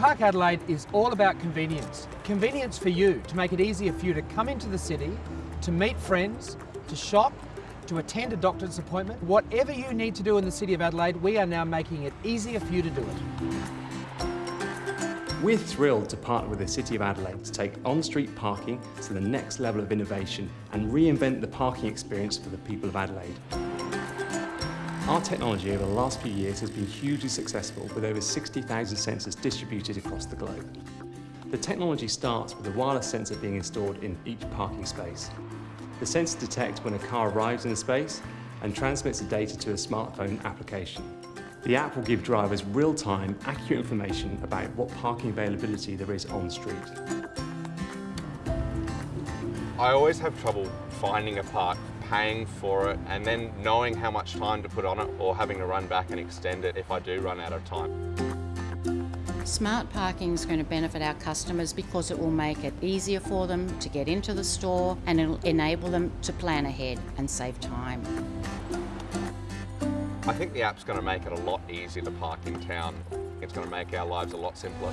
Park Adelaide is all about convenience. Convenience for you, to make it easier for you to come into the city, to meet friends, to shop, to attend a doctor's appointment. Whatever you need to do in the City of Adelaide, we are now making it easier for you to do it. We're thrilled to partner with the City of Adelaide to take on-street parking to the next level of innovation and reinvent the parking experience for the people of Adelaide. Our technology over the last few years has been hugely successful with over 60,000 sensors distributed across the globe. The technology starts with a wireless sensor being installed in each parking space. The sensor detects when a car arrives in the space and transmits the data to a smartphone application. The app will give drivers real-time, accurate information about what parking availability there is on street. I always have trouble finding a park, paying for it, and then knowing how much time to put on it or having to run back and extend it if I do run out of time. Smart parking is going to benefit our customers because it will make it easier for them to get into the store and it'll enable them to plan ahead and save time. I think the app's going to make it a lot easier to park in town. It's going to make our lives a lot simpler.